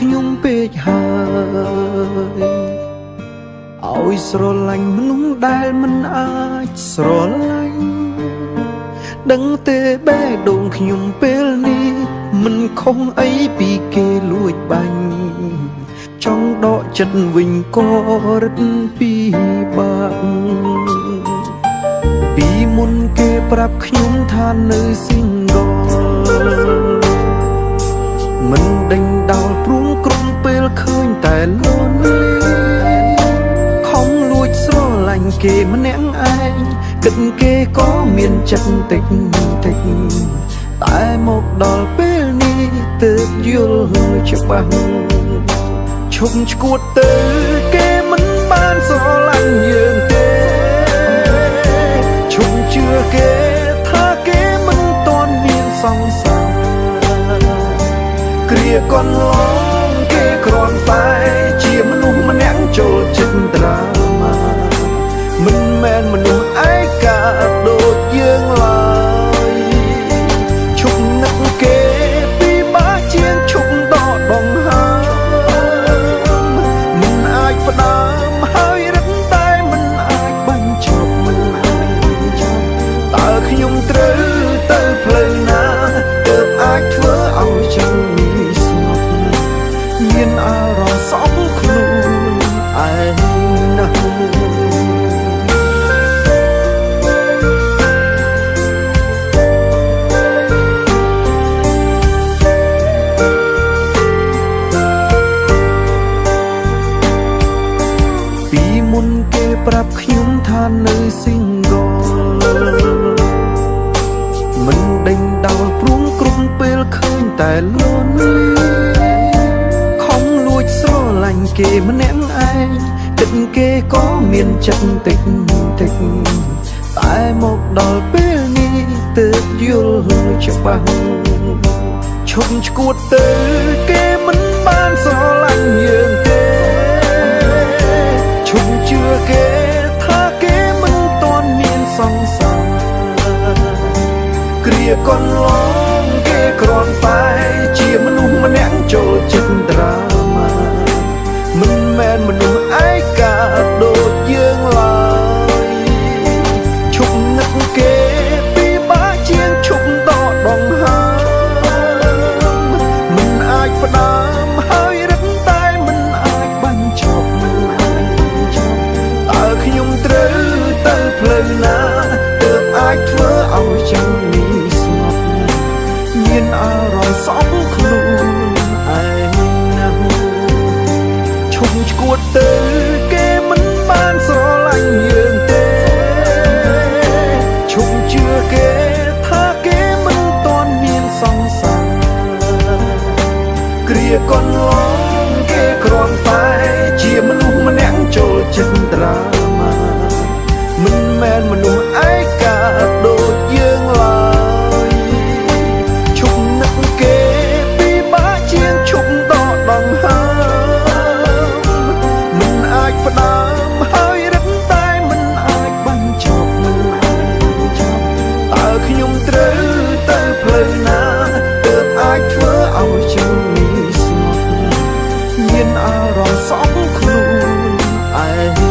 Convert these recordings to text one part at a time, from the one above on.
ខ្ញុំពេកហើយឲ្យស្រឡាញ់មនុស្សដែលមិនអាចស្រឡាញ់ដឹងទេបេះដូងខ្ញុំពេលនេះមិនខុសអីពីគេលួចបាញ់ចង់ដកចិត្តវិញក៏រឹតពីបាក់ពីមុនគេប្រាប់ខ្ញុំថានៅ single មិនដេញដោលព្រួងក្រុមពេលឃើញតែលន់លីខំលួចស្រឡាញ់គេម្នាក់ឯងគិតគេក៏មានចិត្តតិចតិចតែមកដល់ពេលនេះទើបយល់ច្បាស់ឈប់ឈួតទៅគេមិនបានស្រឡាញ់យើង គ្រាកន្លងគេគ្រាន់តែជាមនុស្សម្នាក់ចូលចិត្ត រម្មណ៍សំខ្លួនឯណាពីមុនគេប្រាប់ខ្ញុំថានៅ single មិនដេញដោលព្រួងក្រុមពេលឃើញតែលន់ គេម្នាក់ឯងគិតគេក៏មានចិត្តតិចតិចតែមកដល់ពេលនេះទើបយល់ច្បាស់ឈប់ឈួតទៅគេមិនបានស្រឡាញ់យើងទេឈប់ជឿគេថាគេមិនតន់មានសង្សារគ្រាកន្លង រម្មណ៍សំខ្លួនឯណា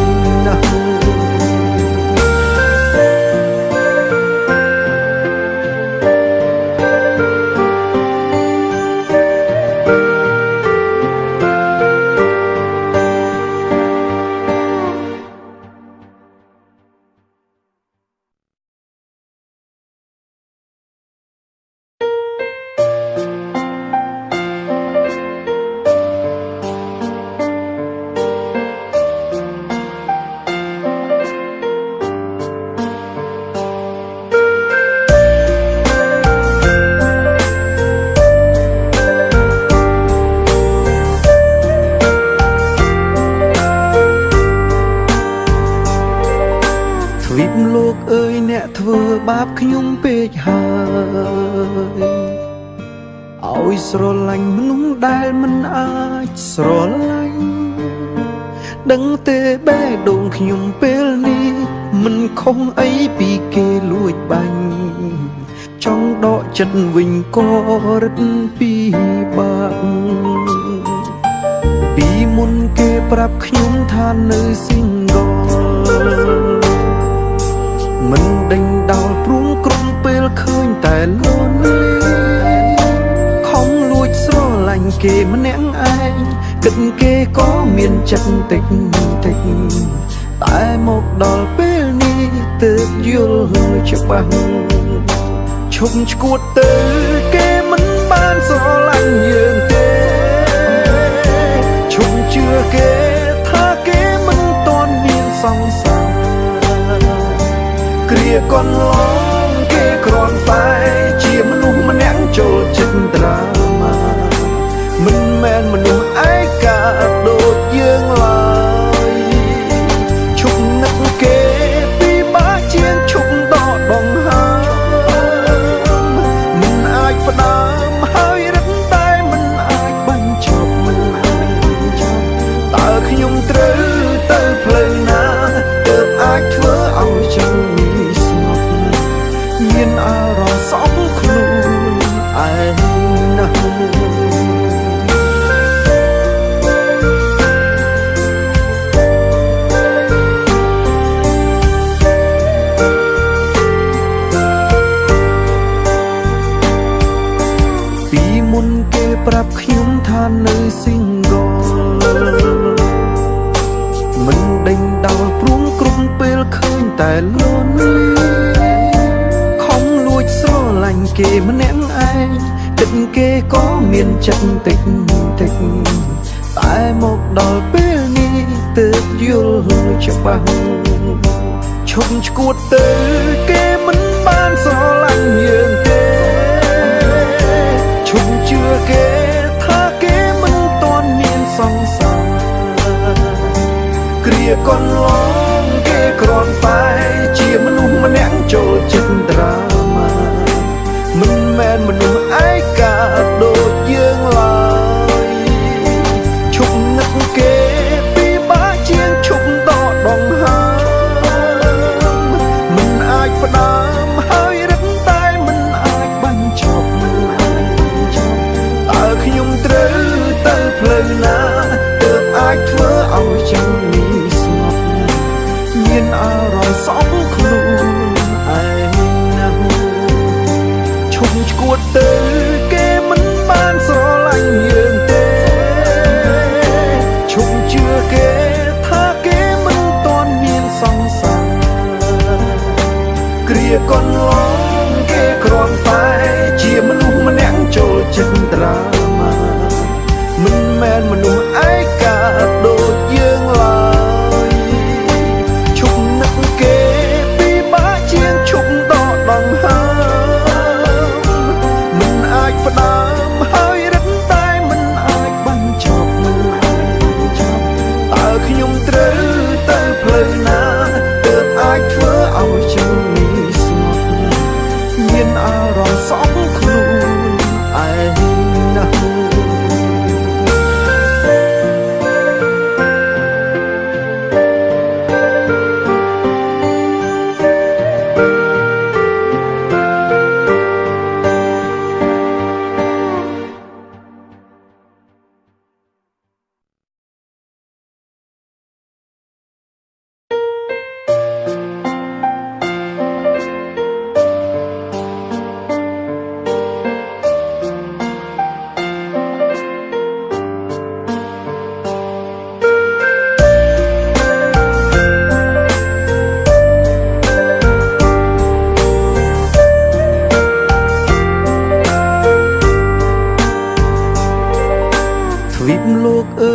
បាបខ្ញុំពេកហើយឲ្យស្រឡាញ់មនុស្សដែលមិនអាចស្រឡាញ់ដឹងទេបេះដូងខ្ញុំពេលនេះមិនខុសអីពីគេលួចបាញ់ចង់ដកចិត្តវិញក៏រឹតពីបាក់ពីមុនគេប្រាប់ខ្ញុំថានៅស៊ីង មានចិត្តតិចតិចតែមកដល់ពេលនេះទើបយល់ច្បាស់ឈប់ឈួតទៅគេមិនបានស្រឡាញ់យើងទេឈប់ជឿគេថាគេមិនតន់មានសង្សារគ្រាកន្លងគេគ្រាន់តែជាមនុស្សម្នាក់ចូលចិត្តត្រា ងឯងចិត្តគេក៏មានចិត្តតិចតិចតែមកដល់ពេលនេះទើបយល់ច្បាស់ឈប់ឈួតទៅគេមិនបានស្រ một từ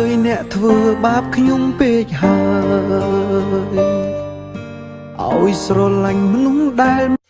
យអ្នកធ្វើបាបខ្ញុំពេកហើយឲ្យស្រឡាញ់មនុស្សដែល